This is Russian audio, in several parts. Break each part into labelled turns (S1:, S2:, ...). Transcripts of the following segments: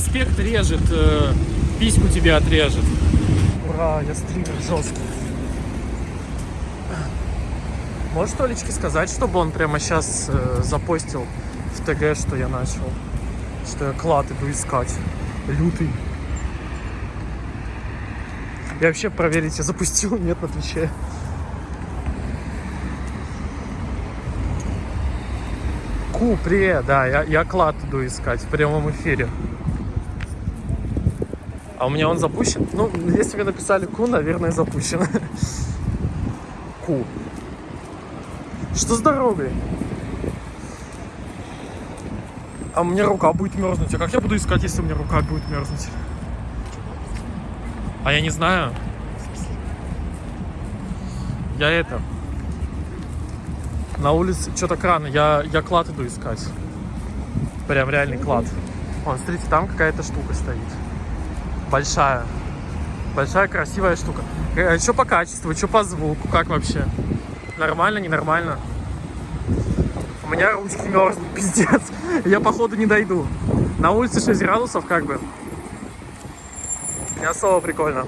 S1: спектр режет, э, письку тебе отрежет. Ура, я стример жесткий. Можешь Толечке сказать, чтобы он прямо сейчас э, запостил в ТГ, что я начал? Что я клад иду искать. Лютый. И вообще проверить, я запустил, нет, на Твиче. Ку, привет, да, я, я клад иду искать в прямом эфире. А у меня он запущен? Ну, если вы написали Ку, наверное, запущен. Ку. Что с дорогой? А у меня рука будет мерзнуть. А как я буду искать, если у меня рука будет мерзнуть? А я не знаю. Я это... На улице что-то краны. Я, я клад иду искать. Прям реальный клад. Вон, смотрите, там какая-то штука стоит. Большая. Большая красивая штука. Э, Что по качеству, что по звуку, как вообще? Нормально, ненормально? У меня ручки мерзнут, пиздец. Я походу не дойду. На улице 6 градусов как бы. Не особо прикольно.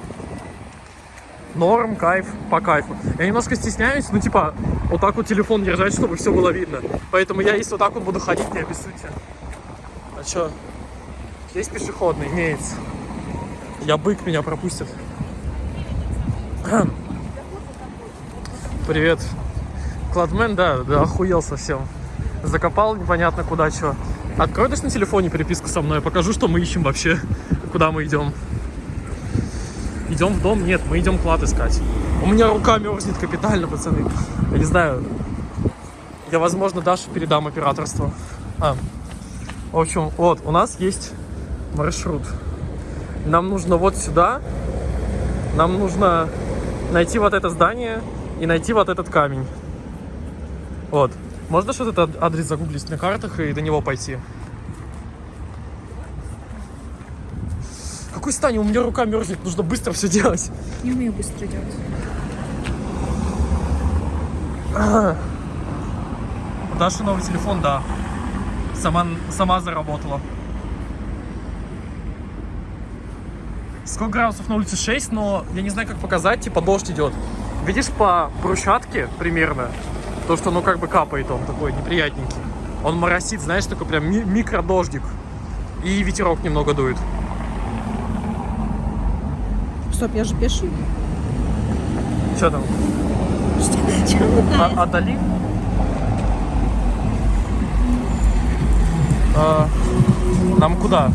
S1: Норм, кайф, по кайфу. Я немножко стесняюсь, ну типа, вот так вот телефон держать, чтобы все было видно. Поэтому я если вот так вот буду ходить, не обессудьте. А чё? Здесь пешеходный, имеется. Я бык, меня пропустят. Привет. Кладмен, да, да, охуел совсем. Закопал непонятно куда, что. Открой даже на телефоне переписку со мной, покажу, что мы ищем вообще, куда мы идем. Идем в дом? Нет, мы идем клад искать. У меня рука мерзнет капитально, пацаны. Я не знаю. Я, возможно, Дашу передам операторство. А. В общем, вот, у нас есть маршрут. Нам нужно вот сюда. Нам нужно найти вот это здание и найти вот этот камень. Вот. Можно что-то этот адрес загуглить на картах и до него пойти? Какой стань? У меня рука мерзнет, нужно быстро все делать.
S2: Не умею быстро делать.
S1: Даша новый телефон, да. Сама, сама заработала. Сколько градусов на улице 6, но я не знаю, как показать, типа дождь идет. Видишь по брусчатке примерно, то, что ну как бы капает он такой неприятненький. Он моросит, знаешь, такой прям ми- микродождик. И ветерок немного дует.
S2: Стоп, я же пеший.
S1: Что там?
S2: Что начало?
S1: А, отдали? А, нам куда?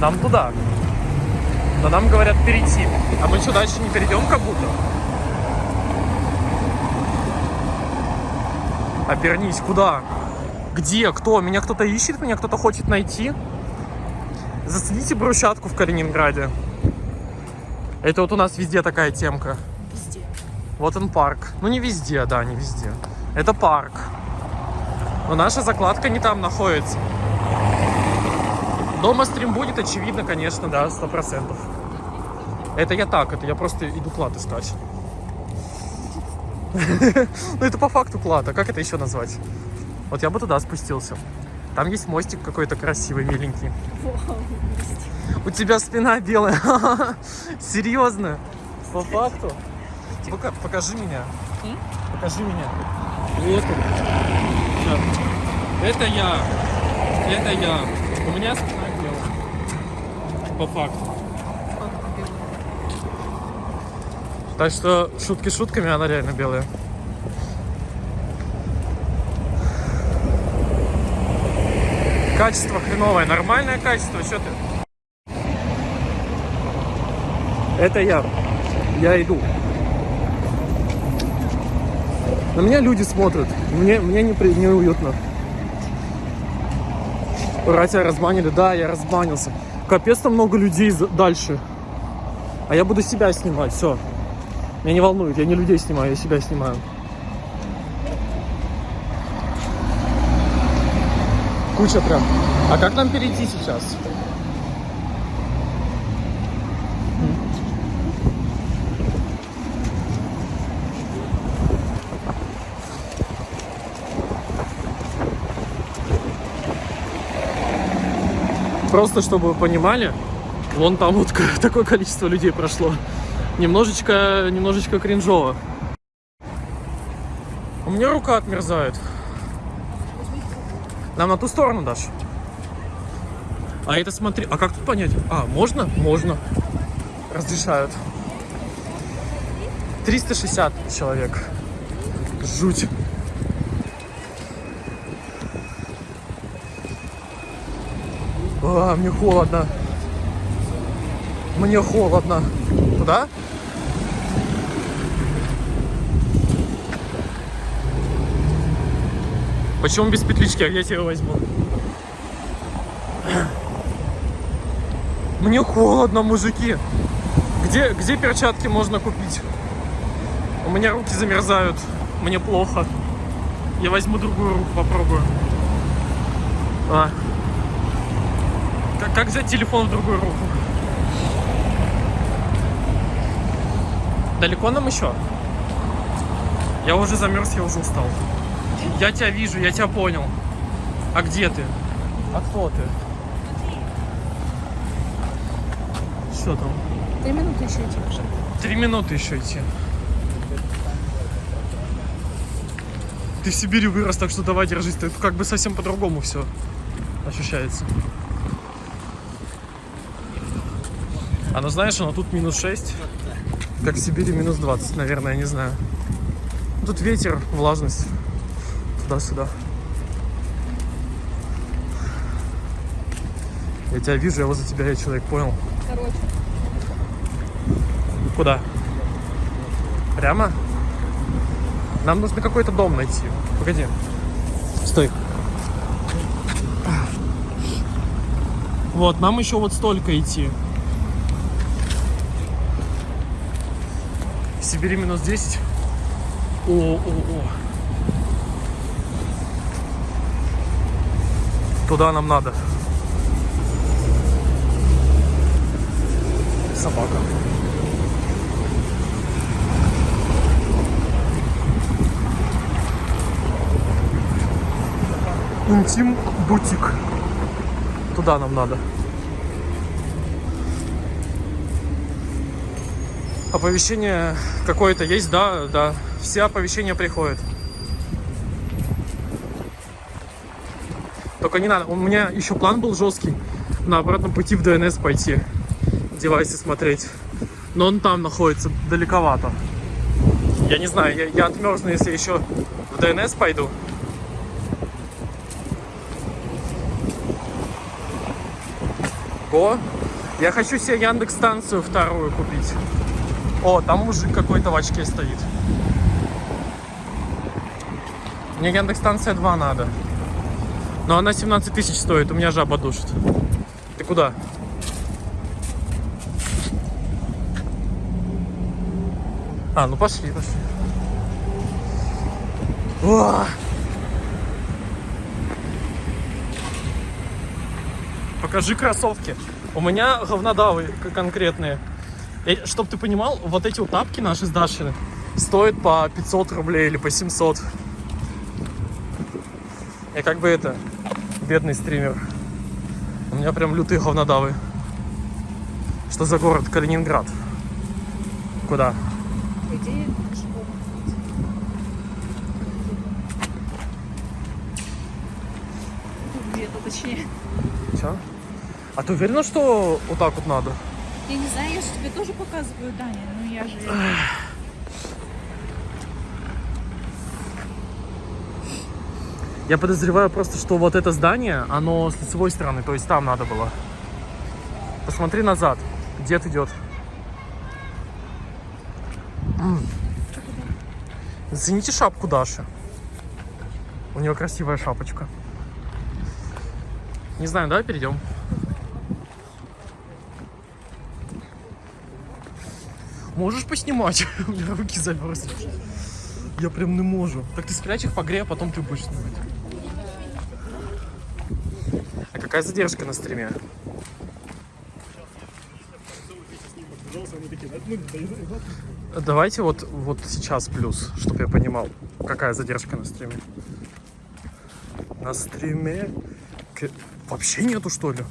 S1: Нам туда. Но нам говорят перейти. А мы что, дальше не перейдем как будто? Обернись, куда? Где? Кто? Меня кто-то ищет? Меня кто-то хочет найти? Зацените брусчатку в Калининграде. Это вот у нас везде такая темка.
S2: Везде.
S1: Вот он парк. Ну не везде, да, не везде. Это парк. Но наша закладка не там находится. Дома стрим будет, очевидно, конечно, да, сто процентов. Это я так, это я просто иду клад искать. Ну это по факту клад, а как это еще назвать? Вот я бы туда спустился. Там есть мостик какой-то красивый, миленький. У тебя спина белая. Серьезно? По факту? Пока- покажи меня. Покажи меня. Вот он. Это я. Это я. У меня. По факту. Так что шутки шутками, она реально белая. Качество хреновое, нормальное качество, что ты? Это я. Я иду. На меня люди смотрят. Мне, мне не при- неуютно. Ура, тебя разбанили. Да, я разбанился. Капец, там много людей дальше. А я буду себя снимать, все. Меня не волнует, я не людей снимаю, я себя снимаю. Куча прям. А как нам перейти сейчас? Просто чтобы вы понимали, вон там вот такое количество людей прошло. Немножечко, немножечко кринжово. У меня рука отмерзает. Нам на ту сторону дашь? А это смотри, а как тут понять? А, можно? Можно. Разрешают. 360 человек. Жуть. А, мне холодно. Мне холодно. Куда? Почему без петлички? А я тебя возьму. Мне холодно, мужики. Где, где перчатки можно купить? У меня руки замерзают. Мне плохо. Я возьму другую руку, попробую. А. Как, взять телефон в другую руку? Далеко нам еще? Я уже замерз, я уже устал. Я тебя вижу, я тебя понял. А где ты? А кто ты? Что там?
S2: Три минуты еще идти уже.
S1: Три минуты еще идти. Ты в Сибири вырос, так что давай держись. Ты как бы совсем по-другому все ощущается. А ну знаешь, оно тут минус 6, как в Сибири минус 20, наверное, я не знаю. Тут ветер, влажность. Туда-сюда. Я тебя вижу, я возле тебя, я человек, понял?
S2: Короче.
S1: Куда? Прямо? Нам нужно какой-то дом найти. Погоди. Стой. Вот, нам еще вот столько идти. Сибири минус 10. О, о, о. Туда нам надо. Собака. Интим бутик. Туда нам надо. Оповещение какое-то есть, да, да. Все оповещения приходят. Только не надо. У меня еще план был жесткий. На обратном пути в ДНС пойти. Девайсы смотреть. Но он там находится далековато. Я не знаю, я, я отмерзну, если еще в ДНС пойду. Го. Я хочу себе Яндекс станцию вторую купить. О, там мужик какой-то в очке стоит. Мне Яндекс станция 2 надо. Но она 17 тысяч стоит, у меня жаба душит. Ты куда? А, ну пошли, пошли. Уа! Покажи кроссовки. У меня говнодавы конкретные. Я- чтоб ты понимал, вот эти вот тапки наши с Дашей стоят по 500 рублей или по 700. Я как бы это, бедный стример. У меня прям лютые говнодавы. Что за город? Калининград. Куда?
S2: Пешком. Где-то точнее.
S1: Че? А ты уверена, что вот так вот надо?
S2: Я не знаю, я же тебе тоже показываю, Даня. Ну я же...
S1: Я подозреваю просто, что вот это здание, оно с лицевой стороны, то есть там надо было. Посмотри назад. Дед идет. Зацените шапку Даши. У нее красивая шапочка. Не знаю, давай перейдем. Можешь поснимать? У меня руки замерзли. Я прям не можу. Так ты спрячь их погрей, а потом ты будешь снимать. А какая задержка на стриме? Давайте вот, вот сейчас плюс, чтобы я понимал, какая задержка на стриме. На стриме вообще нету что ли?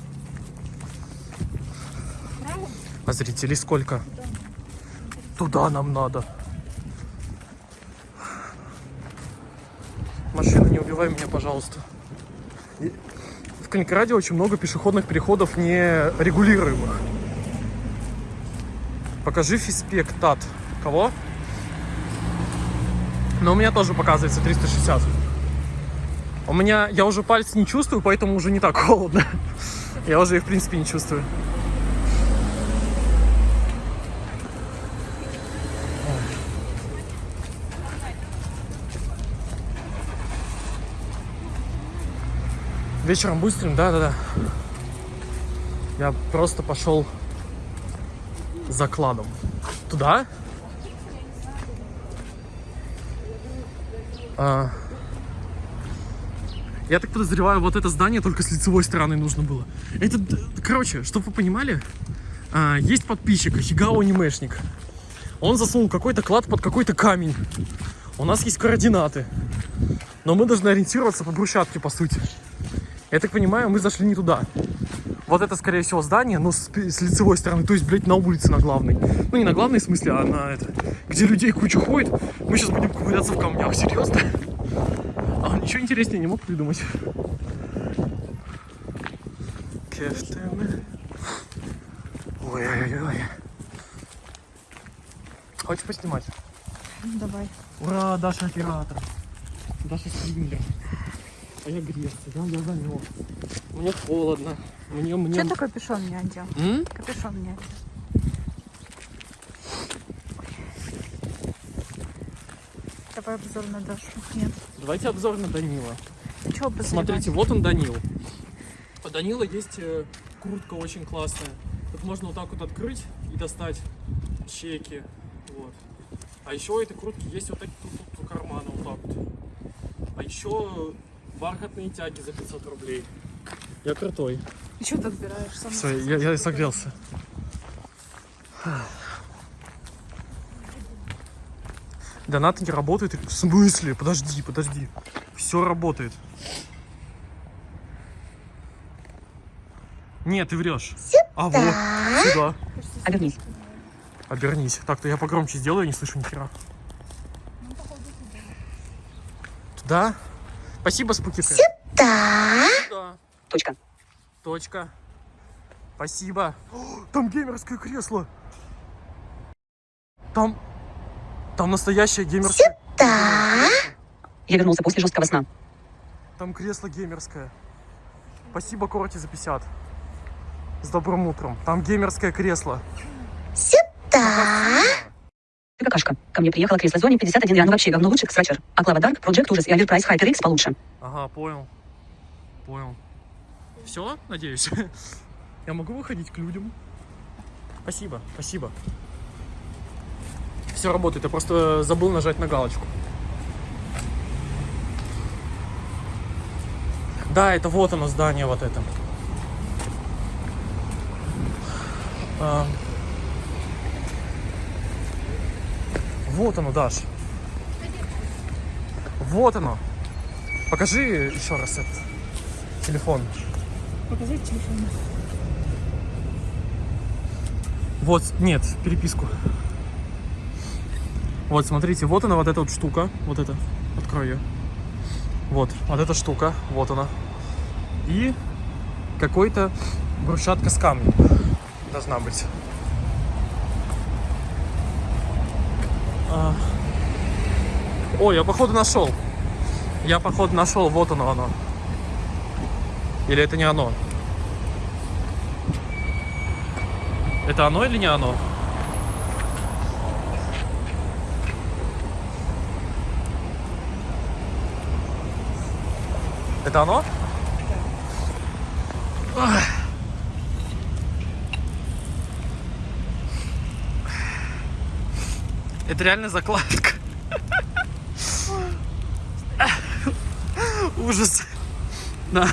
S1: А зрителей сколько? Туда нам надо. Машина, не убивай меня, пожалуйста. В Калининграде очень много пешеходных переходов нерегулируемых. Покажи физспектат. Кого? Но у меня тоже показывается 360. У меня, я уже пальцы не чувствую, поэтому уже не так холодно. Я уже их, в принципе, не чувствую. Вечером быстрым, да-да-да. Я просто пошел за кладом. Туда? А, я так подозреваю, вот это здание только с лицевой стороны нужно было. Это, короче, чтобы вы понимали, а, есть подписчик, Хигао анимешник. Он засунул какой-то клад под какой-то камень. У нас есть координаты. Но мы должны ориентироваться по брусчатке, по сути. Я так понимаю, мы зашли не туда. Вот это, скорее всего, здание, но с, с лицевой стороны. То есть, блядь, на улице, на главной. Ну, не на главной в смысле, а на это... Где людей куча ходит. Мы сейчас будем ковыряться в камнях. Серьезно? А он ничего интереснее не мог придумать. Кефтены. Ой-ой-ой. Хочешь поснимать?
S2: Давай.
S1: Ура, Даша оператор. Даша стримлер. А я грезцы, да, я замёрз. Мне холодно. Мне, мне...
S2: Че ты капюшон не одел?
S1: М?
S2: Капюшон не одел. Давай обзор на Дашу. Нет.
S1: Давайте обзор на Данила.
S2: Обозревать?
S1: Смотрите, вот он Данил. У Данила есть э, куртка очень классная. Тут можно вот так вот открыть и достать чеки. Вот. А еще у этой куртки есть вот такие тут, тут у кармана вот так вот. А еще бархатные тяги за 500 рублей. Я крутой.
S2: И что ты отбираешь? Сам
S1: Все, я, я согрелся. Донаты не работают. В смысле? Подожди, подожди. Все работает. Нет, ты врешь. А вот, сюда.
S3: Обернись.
S1: Обернись. Так-то я погромче сделаю, я не слышу ни хера. Туда? Спасибо, Спуки. Сюда.
S3: Точка.
S1: Точка. Спасибо. О, там геймерское кресло. Там... Там настоящее геймерское...
S3: Я вернулся после жесткого сна.
S1: Там кресло геймерское. Спасибо, Корти, за 50. С добрым утром. Там геймерское кресло. Сюда.
S3: Какашка. Ко мне приехала кресло зоне 51 реально вообще говно лучше, Scratcher. А Клава Дарк, Project ужас и Оверпрайс HyperX получше.
S1: Ага, понял. Понял. Все, надеюсь. Я могу выходить к людям. Спасибо, спасибо. Все работает, я просто забыл нажать на галочку. Да, это вот оно здание вот это. Вот оно, Даш. Вот оно. Покажи еще раз этот телефон.
S2: Показать телефон.
S1: Вот, нет, переписку. Вот, смотрите, вот она, вот эта вот штука. Вот это. Открою ее. Вот, вот эта штука. Вот она. И какой-то брусчатка с камнем. Должна быть. О, я походу нашел. Я походу нашел. Вот оно оно. Или это не оно? Это оно или не оно? Это оно? Это реально закладка. Ужас. Да.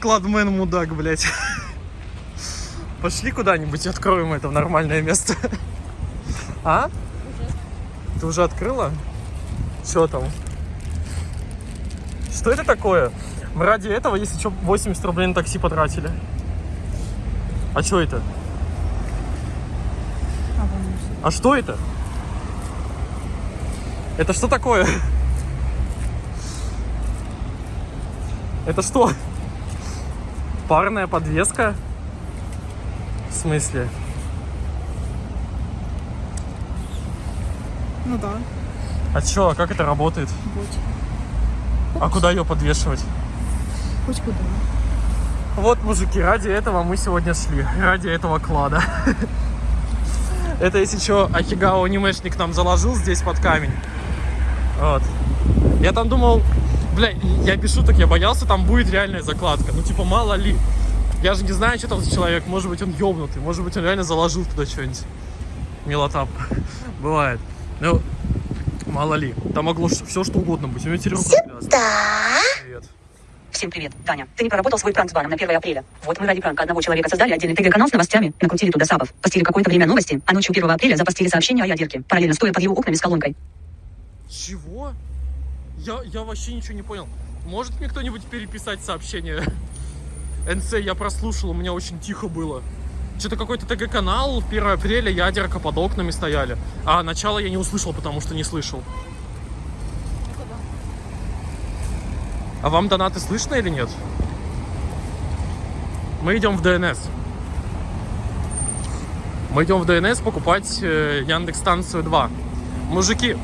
S1: Кладмен мудак, блядь. Пошли куда-нибудь, откроем это в нормальное место. А? Ты уже открыла? Что там? Что это такое? Мы ради этого, если что, 80 рублей на такси потратили. А что это?
S2: А
S1: что это? Это что такое? Это что? Парная подвеска? В смысле?
S2: Ну да,
S1: А чё, а как это работает?
S2: будь.
S1: А куда ее подвешивать?
S2: Хоть куда.
S1: Вот, мужики, ради этого мы сегодня шли. Ради этого клада. Это, если что, Ахигао анимешник нам заложил здесь под камень. Вот. Я там думал, бля, я без шуток, я боялся, там будет реальная закладка. Ну, типа, мало ли. Я же не знаю, что там за человек. Может быть, он ёбнутый. Может быть, он реально заложил туда что-нибудь. Милота. Бывает. Ну, мало ли. Там могло все что угодно быть. У меня теперь рука.
S3: Всем привет, Таня. Ты не проработал свой пранк с баном на 1 апреля. Вот мы ради пранка одного человека создали отдельный ТГ-канал с новостями, накрутили туда сабов, постили какое-то время новости, а ночью 1 апреля запостили сообщение о ядерке, параллельно стоя под его окнами с колонкой.
S1: Чего? Я, я вообще ничего не понял. Может мне кто-нибудь переписать сообщение? НЦ я прослушал, у меня очень тихо было. Что-то какой-то ТГ-канал, 1 апреля ядерка под окнами стояли. А начало я не услышал, потому что не слышал. А вам донаты слышно или нет? Мы идем в ДНС. Мы идем в ДНС покупать э, Яндекс станцию 2. Мужики,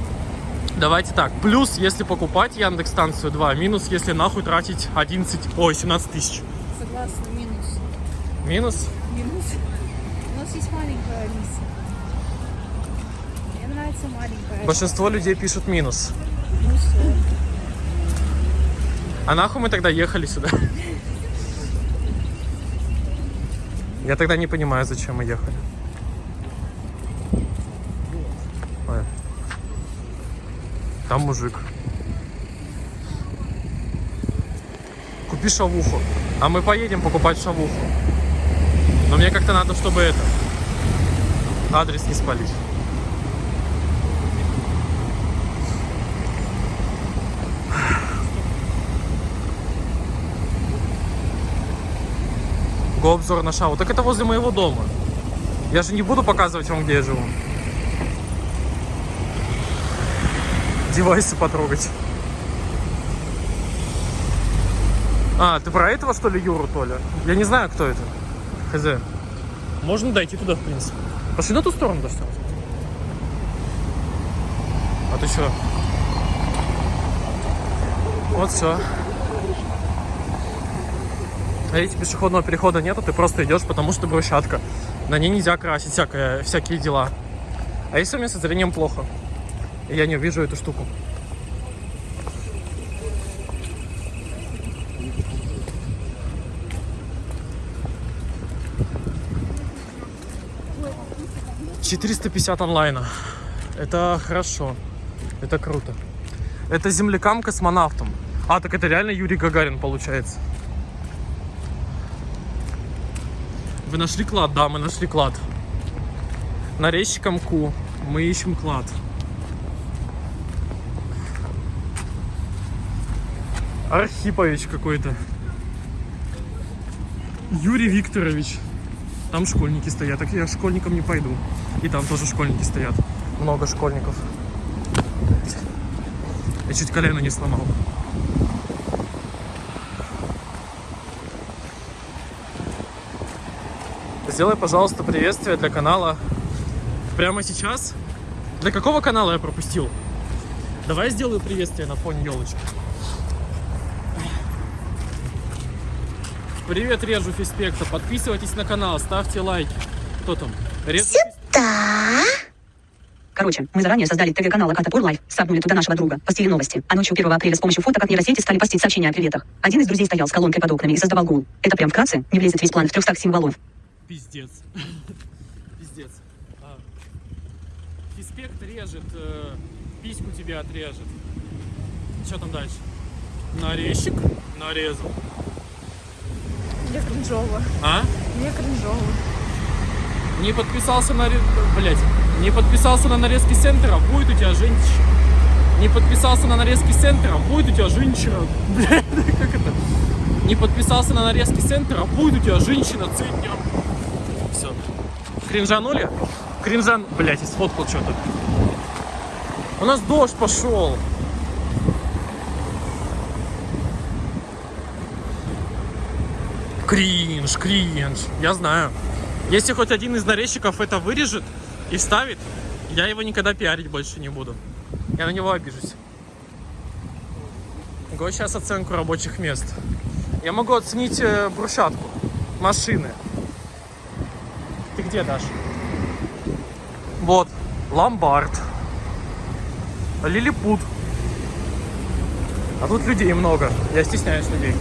S1: давайте так. Плюс, если покупать Яндекс станцию 2. Минус, если нахуй тратить 11, ой, 17 тысяч.
S2: Согласна, минус.
S1: Минус?
S2: Минус. У нас есть маленькая Алиса. Мне нравится маленькая.
S1: Большинство людей пишут минус.
S2: Ну всё.
S1: А нахуй мы тогда ехали сюда? Я тогда не понимаю, зачем мы ехали. Ой. Там мужик. Купи шавуху. А мы поедем покупать шавуху. Но мне как-то надо, чтобы это... Адрес не спалить. Го обзор на шаву. Так это возле моего дома. Я же не буду показывать вам, где я живу. Девайсы потрогать. А, ты про этого, что ли, Юру, Толя? Я не знаю, кто это. Хз. Можно дойти туда, в принципе. Пошли на ту сторону, достать. А ты что? Вот все. А если пешеходного перехода нету, ты просто идешь, потому что брусчатка. На ней нельзя красить всякое, всякие дела. А если у меня со зрением плохо? И я не увижу эту штуку. Четыреста пятьдесят онлайна. Это хорошо. Это круто. Это землякам космонавтам. А, так это реально Юрий Гагарин получается. Вы нашли клад? Да, мы нашли клад. На резчиком Ку мы ищем клад. Архипович какой-то. Юрий Викторович. Там школьники стоят. Так я школьникам не пойду. И там тоже школьники стоят. Много школьников. Я чуть колено не сломал. Сделай, пожалуйста, приветствие для канала прямо сейчас. Для какого канала я пропустил? Давай сделаю приветствие на фоне елочки. Привет, Режу Фиспекта. Подписывайтесь на канал, ставьте лайки. Кто там? Режу Фис-
S3: Короче, мы заранее создали ТГ-канал Аката Тур Лайф, сабнули туда нашего друга, постили новости, а ночью 1 апреля с помощью фоток от нейросети стали постить сообщения о приветах. Один из друзей стоял с колонкой под окнами и создавал гул. Это прям вкратце, не влезет весь план в 300 символов.
S1: Пиздец. Пиздец. А. Фиспект режет, э, письку тебе отрежет. Что там дальше? Нарезчик нарезал.
S2: Мне кринжово.
S1: А?
S2: Мне кринжово.
S1: Не подписался на... Блять. Не подписался на нарезки центра, будет у тебя женщина. Не подписался на нарезки центра, будет у тебя женщина. Блядь, как это? не подписался на нарезки центра, будет у тебя женщина центнером. Кринжанули? Кринжан, блять, сфоткал что-то. У нас дождь пошел. Кринж, кринж. Я знаю. Если хоть один из нарезчиков это вырежет и вставит, я его никогда пиарить больше не буду. Я на него обижусь. Го сейчас оценку рабочих мест. Я могу оценить э, брусчатку, машины. Ты где, Даш? Вот, ломбард. Лилипут. А тут людей много. Я стесняюсь людей.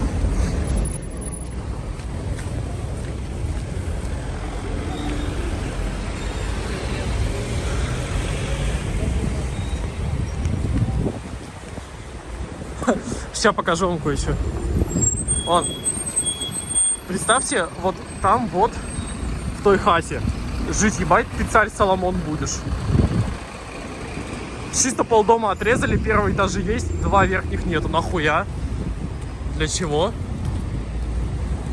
S1: Сейчас покажу вам кое-что. Вон. Представьте, вот там вот, той хате, жить ебать ты царь Соломон будешь. Чисто полдома отрезали, первый этажи есть, два верхних нету. Нахуя? Для чего?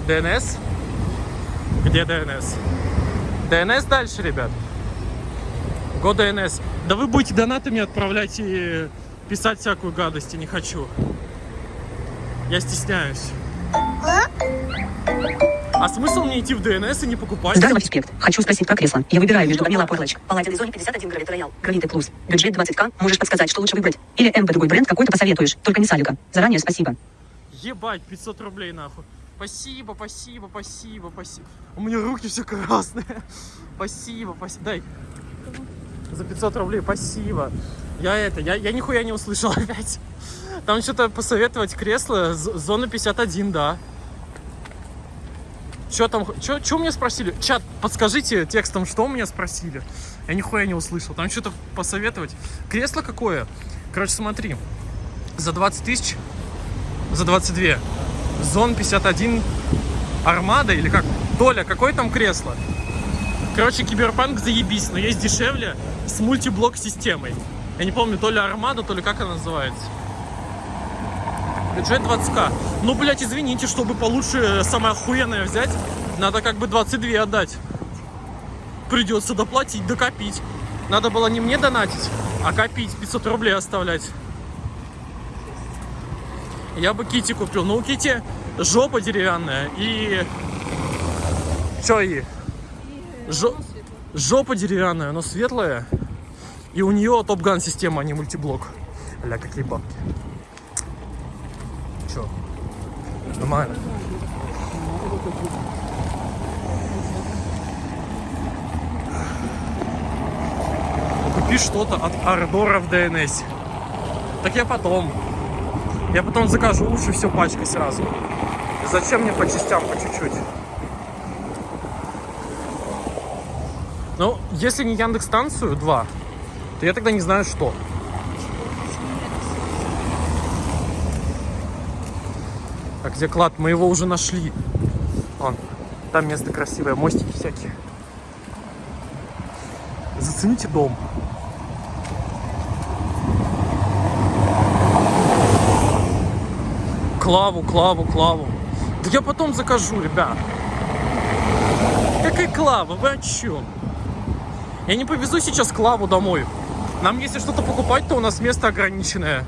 S1: ДНС? Где ДНС? ДНС дальше, ребят. Го ДНС. Да вы будете донатами отправлять и писать всякую гадость, я не хочу. Я стесняюсь. А смысл мне идти в ДНС и не покупать?
S3: Здорово, Фиспект. Хочу спросить про кресло. Я выбираю между Гамила Порлочек, Палладиной зоне 51 Гравит Роял, Гравиты Плюс. Бюджет 20к. Можешь подсказать, что лучше выбрать? Или МБ другой бренд какой-то посоветуешь? Только не Салика. Заранее спасибо.
S1: Ебать, 500 рублей нахуй. Спасибо, спасибо, спасибо, спасибо. У меня руки все красные. Спасибо, спасибо. Дай. За 500 рублей, спасибо. Я это, я, я нихуя не услышал опять. Там что-то посоветовать кресло, зона 51, да. Что там, что мне спросили? Чат, подскажите текстом, что меня спросили. Я нихуя не услышал. Там что-то посоветовать. Кресло какое? Короче, смотри. За 20 тысяч, за 22. Зон 51 Армада или как? Доля, какое там кресло? Короче, киберпанк заебись, но есть дешевле с мультиблок системой. Я не помню, то ли Армада, то ли как она называется. Бюджет 20к. Ну, блядь, извините, чтобы получше самое охуенное взять, надо как бы 22 отдать. Придется доплатить, докопить. Надо было не мне донатить, а копить, 500 рублей оставлять. Я бы Кити купил. Но у Кити жопа деревянная и... Чё и? Жо- Жопа деревянная, но светлая. И у нее топ-ган система, а не мультиблок. Бля, какие бабки. Чё? Нормально. Купи что-то от Ардора в ДНС. Так я потом. Я потом закажу лучше все пачкой сразу. Зачем мне по частям, по чуть-чуть? Ну, если не Яндекс станцию 2, то я тогда не знаю что. А где клад? Мы его уже нашли. Вон, там место красивое, мостики всякие. Зацените дом. Клаву, клаву, клаву. Да я потом закажу, ребят. Какая клава? Вы о чем? Я не повезу сейчас клаву домой. Нам если что-то покупать, то у нас место ограниченное.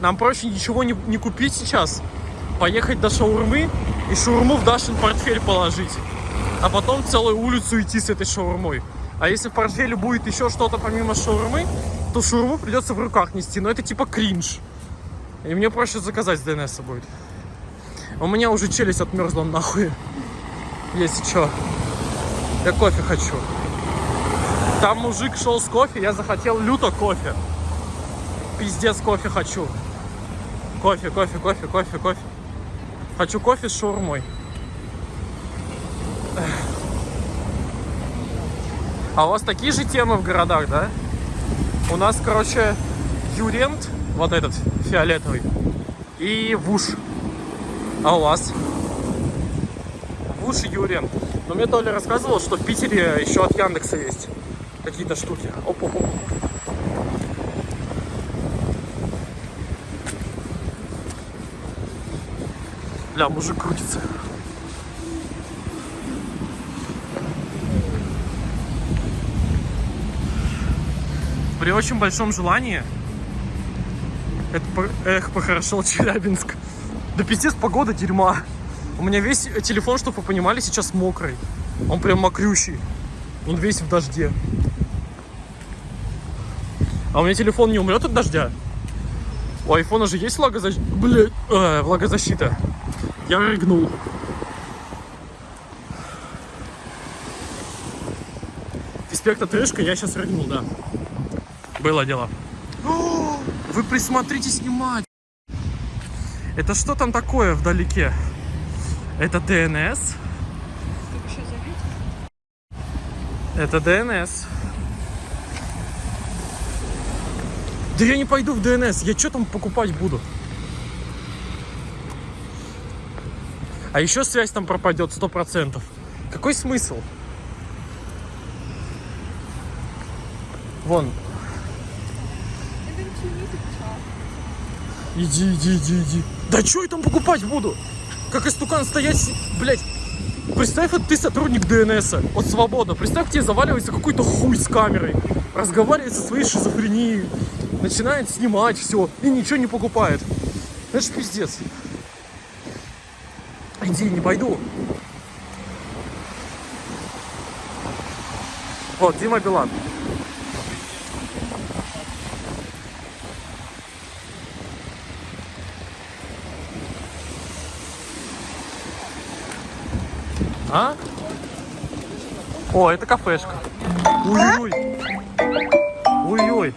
S1: Нам проще ничего не, не купить сейчас. Поехать до шаурмы и шаурму в Дашин портфель положить. А потом целую улицу идти с этой шаурмой. А если в портфеле будет еще что-то помимо шаурмы, то шаурму придется в руках нести. Но это типа кринж. И мне проще заказать с ДНС будет. У меня уже челюсть отмерзла нахуй. Если что. Я кофе хочу. Там мужик шел с кофе, я захотел люто кофе. Пиздец кофе хочу. Кофе, кофе, кофе, кофе, кофе. Хочу кофе с шаурмой. А у вас такие же темы в городах, да? У нас, короче, Юрент, вот этот фиолетовый, и Вуш. А у вас? Вуш и Юрент. Но мне Толя рассказывал, что в Питере еще от Яндекса есть какие-то штуки. Оп, Бля, мужик крутится. При очень большом желании это эх, похорошел Челябинск. Да пиздец, погода дерьма. У меня весь телефон, чтобы вы понимали, сейчас мокрый. Он прям мокрющий. Он весь в дожде. А у меня телефон не умрет от дождя? У айфона же есть влагозащита. Блять, э, влагозащита. Я рыгнул. Респект отрыжка, я сейчас рыгнул, да. Было дело. О, Вы присмотрите снимать. Это что там такое вдалеке? Это ДНС? Это ДНС. Да я не пойду в ДНС. Я что там покупать буду? А еще связь там пропадет сто процентов. Какой смысл? Вон. Иди, иди, иди, иди. Да что я там покупать буду? Как истукан стоять, блядь. Представь, вот ты сотрудник ДНС, вот свободно. Представь, тебе заваливается какой-то хуй с камерой, разговаривает со своей шизофренией, начинает снимать все и ничего не покупает. Это ж пиздец. Иди, не пойду. Вот, Дима Билан. А? О, это кафешка. Ой-ой. Ой-ой.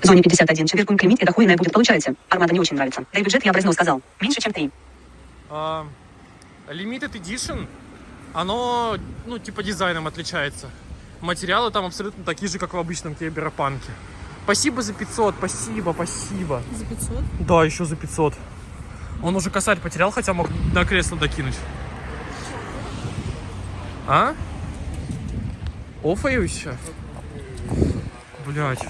S3: В зоне 51 четверкуем клеймить, это хуйное будет, получается. Армада не очень нравится. Да и бюджет я в разнос сказал. Меньше, чем ты.
S1: А, Limited Edition, оно, ну, типа дизайном отличается. Материалы там абсолютно такие же, как в обычном киберпанке. Спасибо за 500, спасибо, спасибо.
S2: За 500?
S1: Да, еще за 500. Он уже косарь потерял, хотя мог на кресло докинуть. А? Офаю еще? Блять.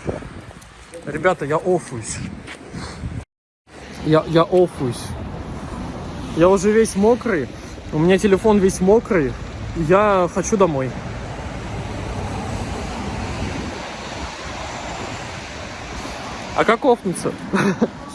S1: Ребята, я офуюсь. Я, я офуюсь. Я уже весь мокрый. У меня телефон весь мокрый. Я хочу домой. А как офнуться?